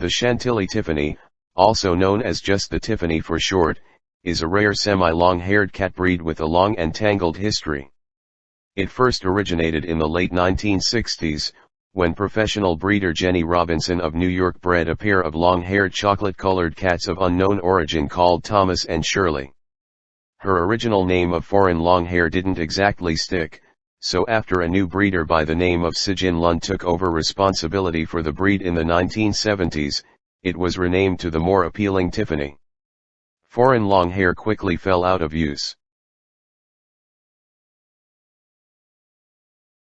The Chantilly Tiffany, also known as just the Tiffany for short, is a rare semi-long-haired cat breed with a long and tangled history. It first originated in the late 1960s, when professional breeder Jenny Robinson of New York bred a pair of long-haired chocolate-colored cats of unknown origin called Thomas and Shirley. Her original name of foreign long-hair didn't exactly stick, so after a new breeder by the name of Sijne Lund took over responsibility for the breed in the 1970s, it was renamed to the more appealing Tiffany. Foreign long hair quickly fell out of use.